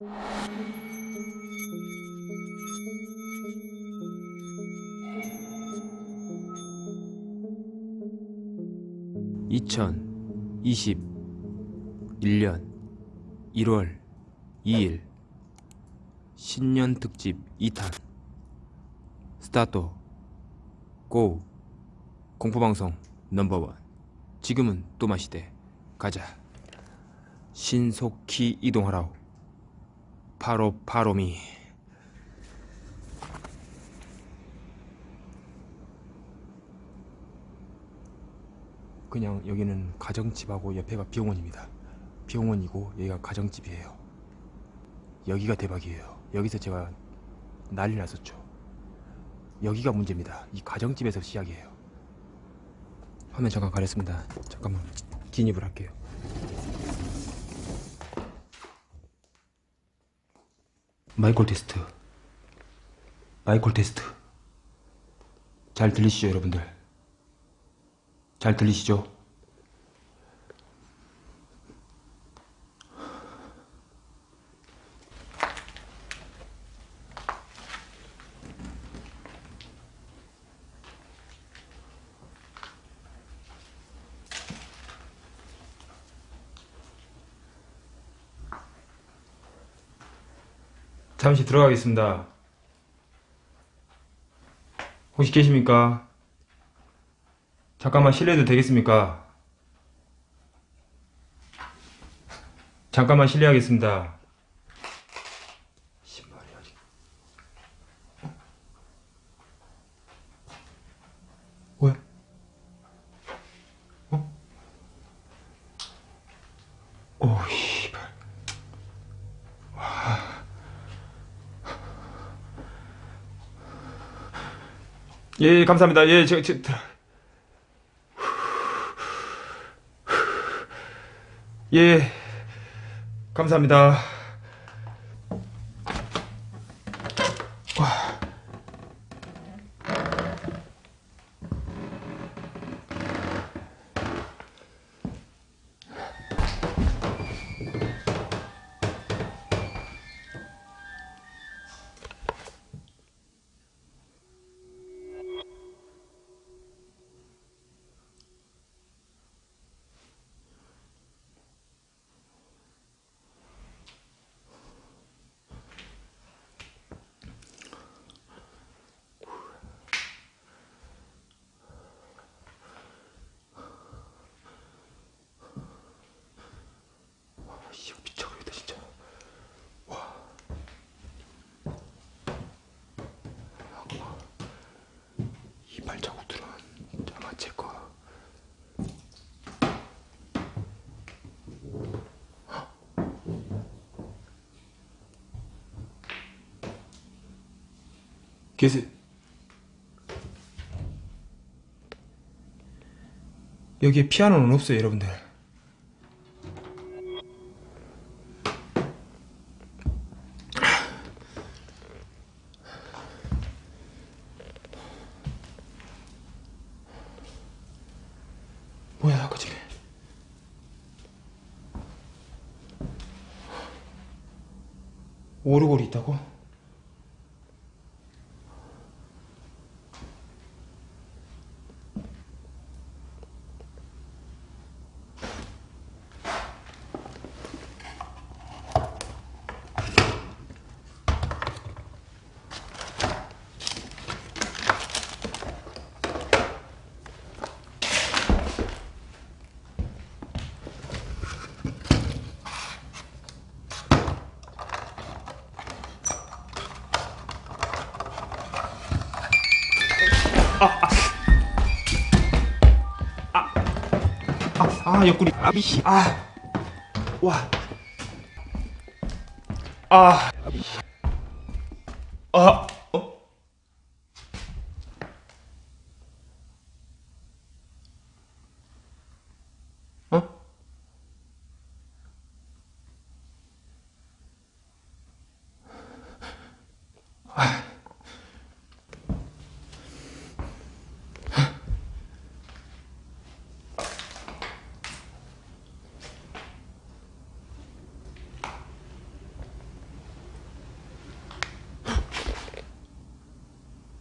(2021년 1월 2일) 신년 특집 2탄 스타트 고 공포방송 넘버원. 지금은 또마시대. 가자. 신속히 이동하라오 바로 바로미. 그냥 여기는 가정집하고 옆에가 병원입니다. 병원이고 여기가 가정집이에요. 여기가 대박이에요. 여기서 제가 난리 났었죠. 여기가 문제입니다. 이 가정집에서 시작이에요. 화면 잠깐 가렸습니다. 잠깐만 진입을 할게요 마이콜 테스트. 마이콜 테스트. 잘 들리시죠 여러분들? 잘 들리시죠 잠시 들어가겠습니다. 혹시 계십니까? 잠깐만 실례도 되겠습니까? 잠깐만 실례하겠습니다. 왜? 어? 오, 예, 감사합니다. 예, 저, 저, 저. 예, 감사합니다. 와. 씨, 미쳐버리겠다 진짜. 와. 이 발자국들은 아마 제 거. 계세. 여기에 피아노는 없어요, 여러분들. 뭐야 아까 전에 오르골이 있다고? 아 옆구리. 아비씨. 아와. 아, 아비씨 아, 어?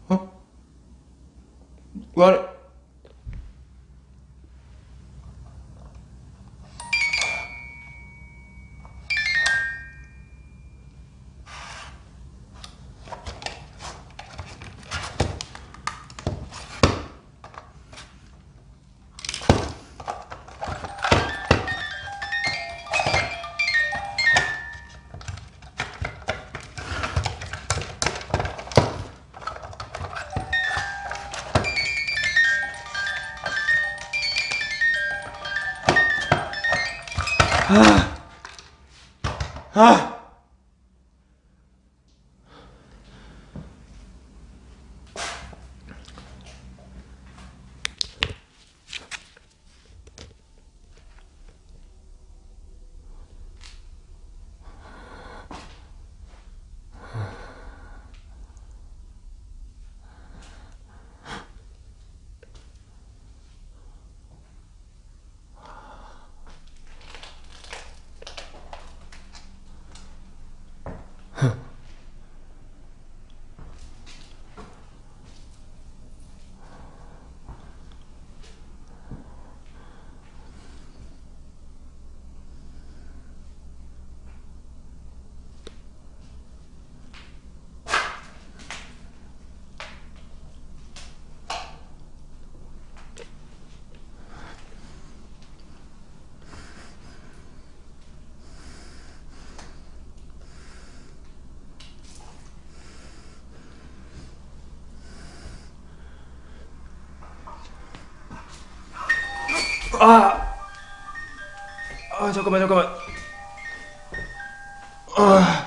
어? 와, 아! 아! 아, 잠깐만, 잠깐만. 아.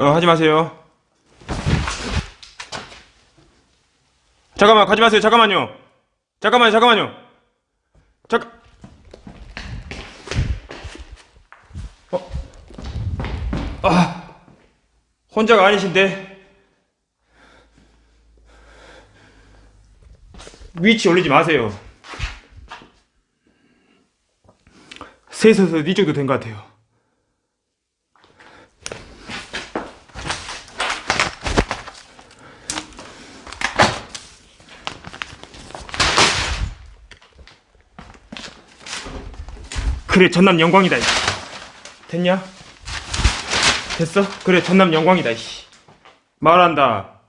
어, 하지 마세요. 잠깐만, 가지 마세요. 잠깐만요. 잠깐만요, 잠깐만요. 잠깐. 어? 아, 혼자가 아니신데. 위치 올리지 마세요. 셋에서 이 정도 된 것 같아요. 그래 전남 영광이다 이씨. 됐냐? 됐어? 그래 전남 영광이다 이씨. 말한다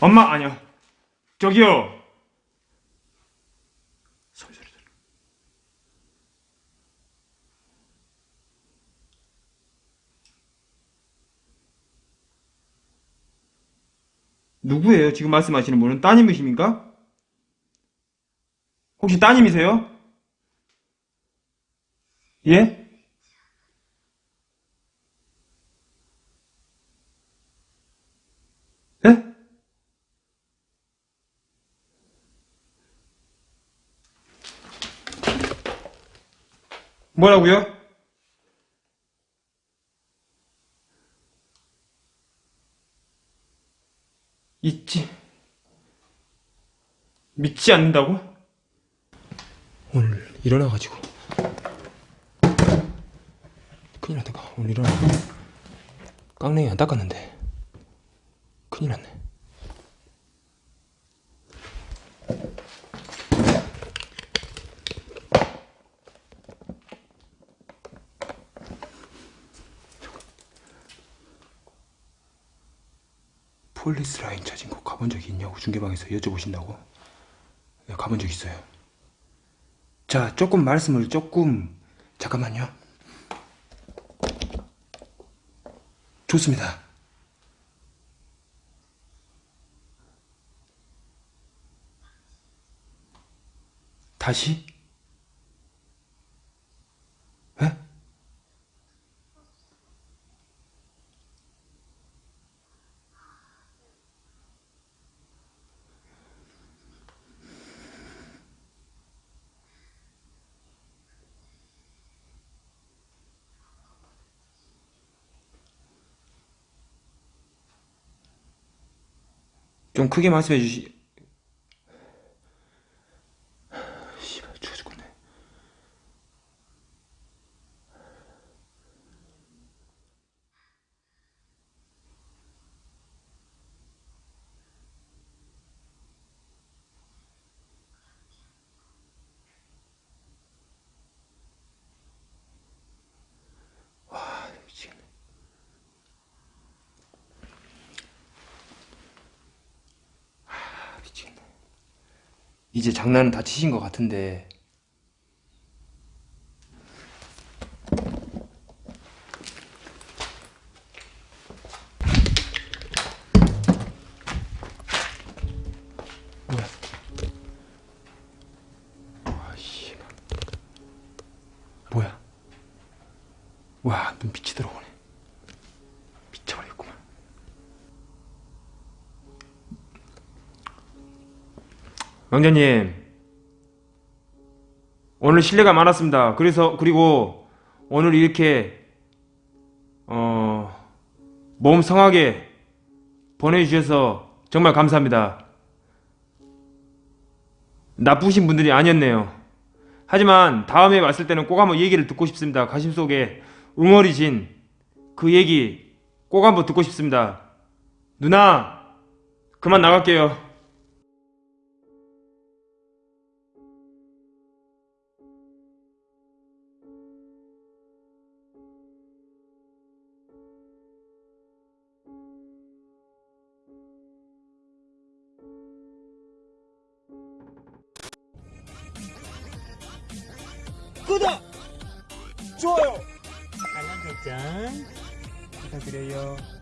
엄마 아니야 저기요 누구예요 지금 말씀하시는 분은 따님이십니까? 혹시 따님이세요? 예? 예? 뭐라고요? 있지. 믿지 않는다고? 일어나가지고. 큰일 났다. 오늘 일어나. 깡냉이 안 닦았는데. 큰일 났네. police line 찾은 곳 가본 적이 있냐고 중계방에서 여쭤보신다고? 네, 가본 적 있어요. 자, 조금 말씀을 조금 잠깐만요. 좋습니다. 다시? 에? 좀 크게 말씀해 주시. 씨발 추워 죽겠네. 와 미치겠네. 아, 미치겠네. 이제 장난은 다 치신 것 같은데. 뭐야? 와, 눈빛이 들어오네. 왕자님 오늘 실례가 많았습니다. 그래서 그리고 오늘 이렇게 어, 몸 성하게 보내주셔서 정말 감사합니다. 나쁘신 분들이 아니었네요. 하지만 다음에 왔을 때는 꼭 한번 얘기를 듣고 싶습니다. 가심 속에 웅얼이신 그 얘기 꼭 한번 듣고 싶습니다. 누나 그만 나갈게요. 구독! 좋아요! 알람 설정 부탁드려요. 어.